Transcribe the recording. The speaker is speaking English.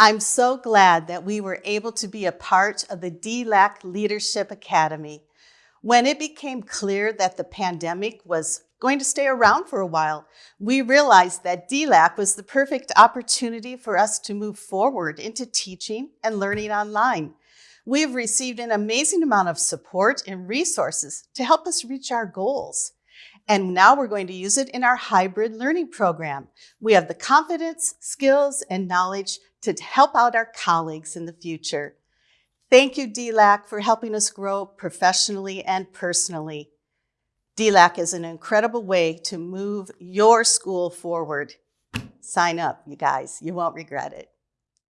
I'm so glad that we were able to be a part of the DLAC Leadership Academy. When it became clear that the pandemic was going to stay around for a while, we realized that DLAC was the perfect opportunity for us to move forward into teaching and learning online. We have received an amazing amount of support and resources to help us reach our goals. And now we're going to use it in our hybrid learning program. We have the confidence, skills, and knowledge to help out our colleagues in the future. Thank you, DLAC, for helping us grow professionally and personally. DLAC is an incredible way to move your school forward. Sign up, you guys. You won't regret it.